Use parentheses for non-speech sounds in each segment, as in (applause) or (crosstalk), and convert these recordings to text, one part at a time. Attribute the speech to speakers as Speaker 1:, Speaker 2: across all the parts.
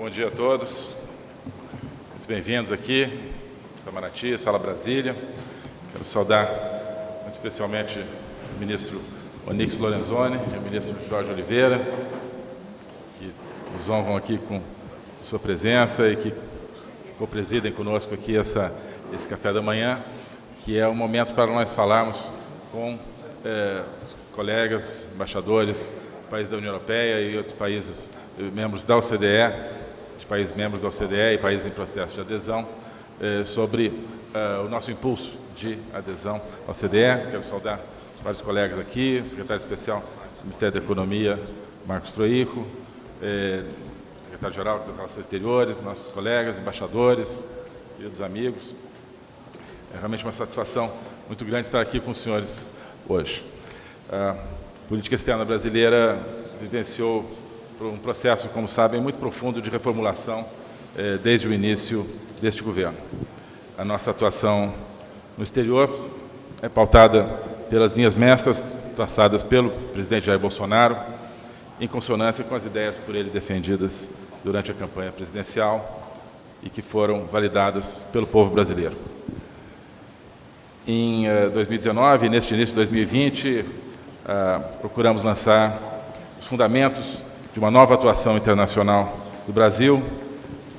Speaker 1: Bom dia a todos. Muito bem-vindos aqui, Itamaraty, Sala Brasília. Quero saudar muito especialmente o ministro Onix Lorenzoni e o ministro Jorge Oliveira, que nos honram aqui com sua presença e que co-presidem conosco aqui essa, esse café da manhã, que é o momento para nós falarmos com eh, colegas, embaixadores, países da União Europeia e outros países eh, membros da OCDE, de países membros da OCDE e países em processo de adesão, eh, sobre uh, o nosso impulso de adesão à OCDE. Quero saudar vários colegas aqui, o secretário especial do Ministério da Economia, Marcos Troico, eh, secretário-geral de Relações Exteriores, nossos colegas, embaixadores, queridos amigos. É realmente uma satisfação muito grande estar aqui com os senhores hoje. A política externa brasileira vivenciou um processo, como sabem, muito profundo de reformulação eh, desde o início deste governo. A nossa atuação no exterior é pautada pelas linhas mestras traçadas pelo presidente Jair Bolsonaro, em consonância com as ideias por ele defendidas durante a campanha presidencial e que foram validadas pelo povo brasileiro. Em 2019, neste início de 2020, ah, procuramos lançar os fundamentos de uma nova atuação internacional do Brasil,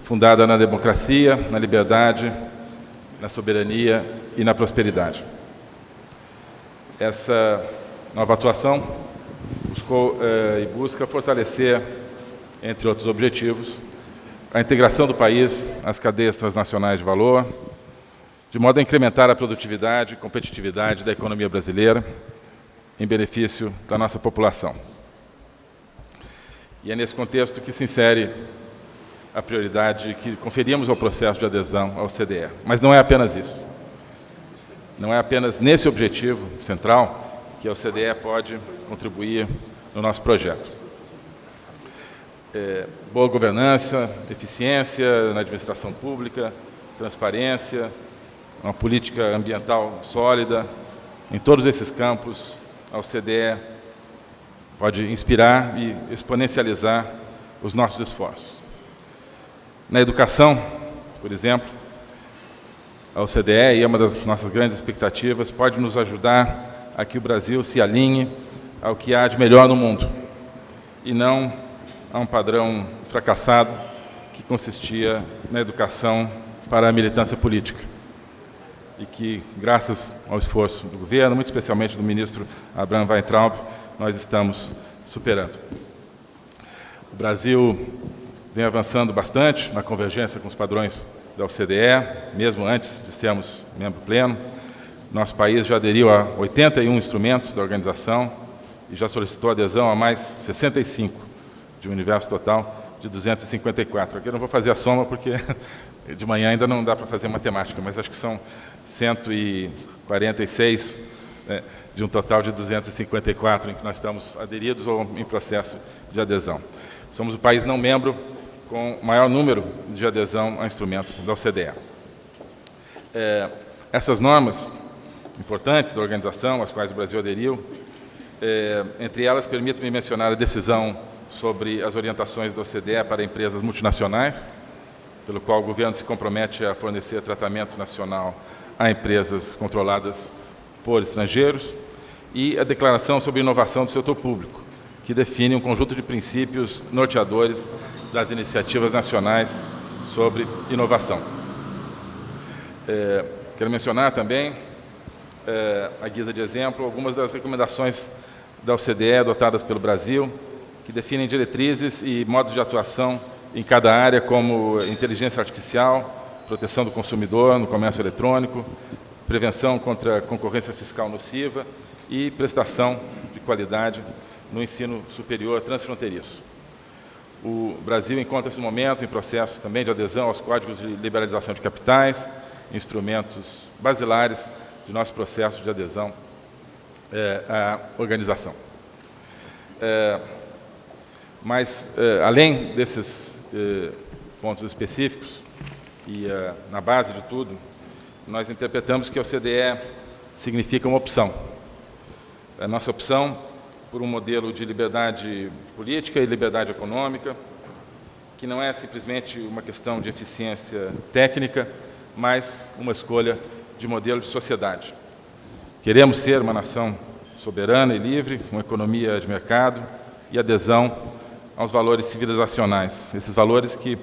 Speaker 1: fundada na democracia, na liberdade, na soberania e na prosperidade. Essa nova atuação buscou eh, e busca fortalecer, entre outros objetivos, a integração do país às cadeias transnacionais de valor, de modo a incrementar a produtividade e competitividade da economia brasileira, em benefício da nossa população. E é nesse contexto que se insere a prioridade que conferimos ao processo de adesão ao CDE. Mas não é apenas isso. Não é apenas nesse objetivo central que a OCDE pode contribuir no nosso projeto. É, boa governança, eficiência na administração pública, transparência, uma política ambiental sólida, em todos esses campos, a OCDE pode inspirar e exponencializar os nossos esforços. Na educação, por exemplo, a OCDE, e é uma das nossas grandes expectativas, pode nos ajudar a que o Brasil se alinhe ao que há de melhor no mundo, e não a um padrão fracassado que consistia na educação para a militância política e que, graças ao esforço do governo, muito especialmente do ministro Abraham Weintraub, nós estamos superando. O Brasil vem avançando bastante na convergência com os padrões da OCDE, mesmo antes de sermos membro pleno. Nosso país já aderiu a 81 instrumentos da organização e já solicitou adesão a mais 65, de um universo total de 254. Aqui eu não vou fazer a soma porque (laughs) de manhã ainda não dá para fazer matemática, mas acho que são 146 né, de um total de 254 em que nós estamos aderidos ou em processo de adesão. Somos o país não membro com maior número de adesão a instrumentos da OCDE. É, essas normas importantes da organização, às quais o Brasil aderiu, é, entre elas, permito-me mencionar a decisão sobre as orientações da OCDE para empresas multinacionais, pelo qual o governo se compromete a fornecer tratamento nacional a empresas controladas por estrangeiros, e a Declaração sobre Inovação do Setor Público, que define um conjunto de princípios norteadores das iniciativas nacionais sobre inovação. É, quero mencionar também, é, à guisa de exemplo, algumas das recomendações da OCDE adotadas pelo Brasil que definem diretrizes e modos de atuação em cada área, como inteligência artificial, proteção do consumidor no comércio eletrônico, prevenção contra a concorrência fiscal nociva e prestação de qualidade no ensino superior transfronteiriço. O Brasil encontra-se no momento em processo também de adesão aos códigos de liberalização de capitais, instrumentos basilares de nosso processo de adesão é, à organização. É, mas, eh, além desses pontos específicos, e na base de tudo, nós interpretamos que a OCDE significa uma opção. A nossa opção por um modelo de liberdade política e liberdade econômica, que não é simplesmente uma questão de eficiência técnica, mas uma escolha de modelo de sociedade. Queremos ser uma nação soberana e livre, uma economia de mercado e adesão aos valores civilizacionais, esses valores que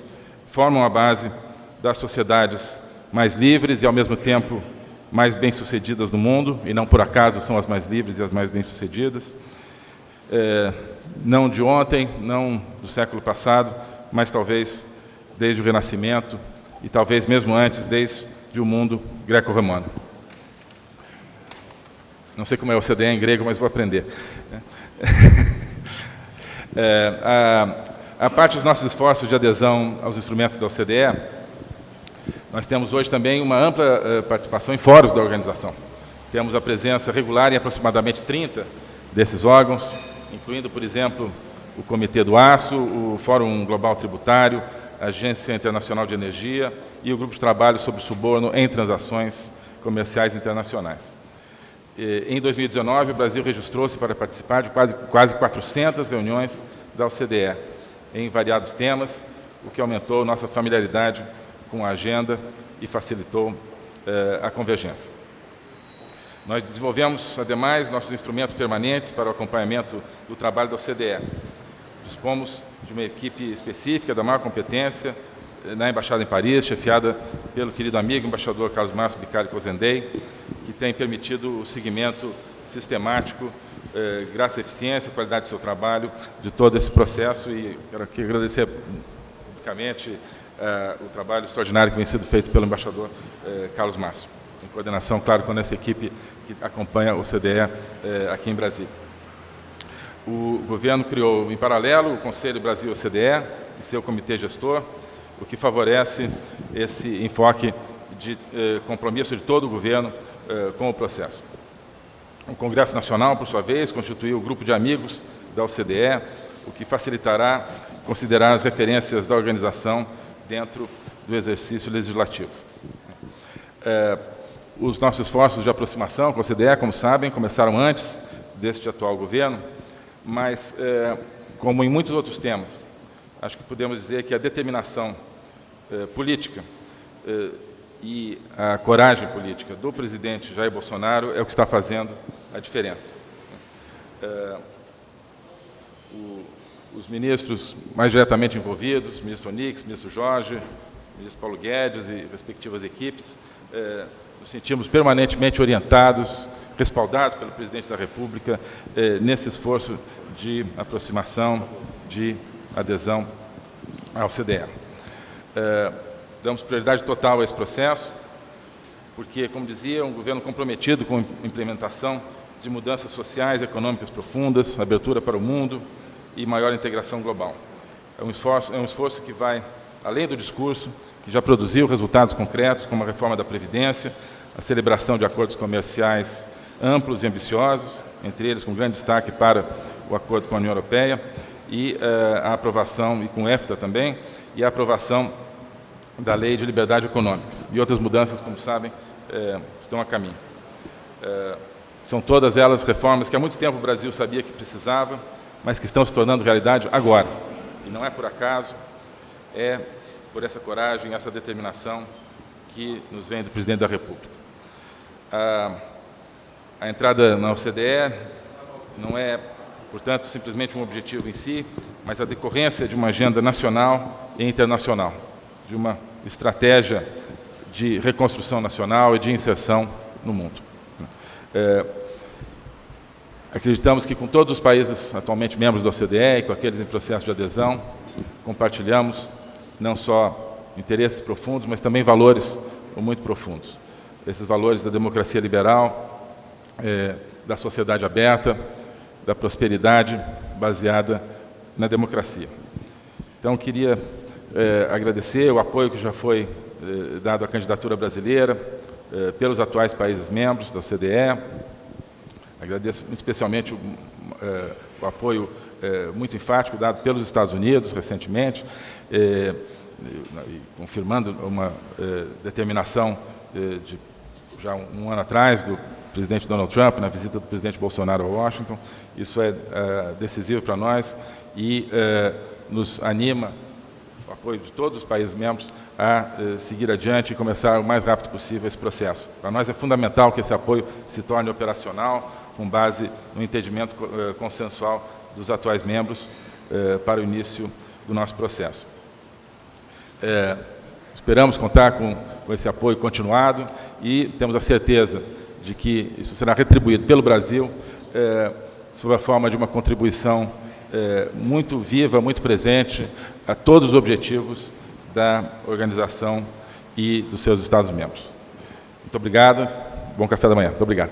Speaker 1: formam a base das sociedades mais livres e, ao mesmo tempo, mais bem-sucedidas no mundo, e não por acaso são as mais livres e as mais bem-sucedidas, é, não de ontem, não do século passado, mas talvez desde o Renascimento e talvez mesmo antes, desde o mundo greco-romano. Não sei como é o CDE em grego, mas vou aprender. (laughs) É, a, a parte dos nossos esforços de adesão aos instrumentos da OCDE, nós temos hoje também uma ampla uh, participação em fóruns da organização. Temos a presença regular em aproximadamente 30 desses órgãos, incluindo, por exemplo, o Comitê do Aço, o Fórum Global Tributário, a Agência Internacional de Energia e o Grupo de Trabalho sobre Suborno em Transações Comerciais Internacionais. Em 2019, o Brasil registrou-se para participar de quase, quase 400 reuniões da OCDE, em variados temas, o que aumentou nossa familiaridade com a agenda e facilitou eh, a convergência. Nós desenvolvemos, ademais, nossos instrumentos permanentes para o acompanhamento do trabalho da OCDE. Dispomos de uma equipe específica da maior competência eh, na Embaixada em Paris, chefiada pelo querido amigo embaixador Carlos Márcio Bicari Cozendei, que tem permitido o seguimento sistemático, eh, graças à eficiência, qualidade do seu trabalho, de todo esse processo e quero aqui agradecer publicamente eh, o trabalho extraordinário que vem sendo feito pelo embaixador eh, Carlos Márcio, em coordenação, claro, com essa equipe que acompanha o CDE eh, aqui em Brasília. O governo criou, em paralelo, o Conselho Brasil-OCDE e seu comitê gestor, o que favorece esse enfoque de compromisso de todo o governo com o processo. O Congresso Nacional, por sua vez, constituiu o grupo de amigos da OCDE, o que facilitará considerar as referências da organização dentro do exercício legislativo. Eh, os nossos esforços de aproximação com a OCDE, como sabem, começaram antes deste atual governo, mas, eh, como em muitos outros temas, acho que podemos dizer que a determinação eh, política eh, e a coragem política do presidente Jair Bolsonaro é o que está fazendo a diferença. Eh, o, os ministros mais diretamente envolvidos, ministro Onix, ministro Jorge, ministro Paulo Guedes e respectivas equipes, eh, nos sentimos permanentemente orientados, respaldados pelo presidente da República eh, nesse esforço de aproximação, de adesão ao CDE. É, damos prioridade total a esse processo, porque, como dizia, é um governo comprometido com a implementação de mudanças sociais e econômicas profundas, abertura para o mundo e maior integração global. É um esforço, é um esforço que vai além do discurso, que já produziu resultados concretos, como a reforma da Previdência, a celebração de acordos comerciais amplos e ambiciosos, entre eles com grande destaque para o acordo com a União Europeia, e uh, a aprovação, e com o EFTA também, e a aprovação da Lei de Liberdade Econômica. E outras mudanças, como sabem, uh, estão a caminho. Uh, são todas elas reformas que há muito tempo o Brasil sabia que precisava, mas que estão se tornando realidade agora. E não é por acaso, é por essa coragem, essa determinação que nos vem do Presidente da República. A, a entrada na OCDE não é portanto, simplesmente um objetivo em si, mas a decorrência de uma agenda nacional e internacional, de uma estratégia de reconstrução nacional e de inserção no mundo. É, acreditamos que com todos os países atualmente membros da OCDE e com aqueles em processo de adesão, compartilhamos não só interesses profundos, mas também valores muito profundos. Esses valores da democracia liberal, é, da sociedade aberta, da prosperidade baseada na democracia. Então, queria é, agradecer o apoio que já foi é, dado à candidatura brasileira pelos atuais países membros da OCDE. Agradeço muito especialmente o, o apoio muito enfático dado pelos Estados Unidos recentemente, confirmando uma determinação de já um ano atrás do presidente Donald Trump, na visita do presidente Bolsonaro a Washington. Isso é, é decisivo para nós e é, nos anima o apoio de todos os países membros a eh, seguir adiante e começar o mais rápido possível esse processo. Para nós é fundamental que esse apoio se torne operacional, com base no entendimento eh, consensual dos atuais membros eh, para o início do nosso processo. Esperamos contar com, com esse apoio continuado e temos a certeza de que isso será retribuído pelo Brasil sob a forma de uma contribuição é, muito viva, muito presente a todos os objetivos da organização e dos seus Estados-membros. Muito obrigado. Bom café da manhã. Muito obrigado.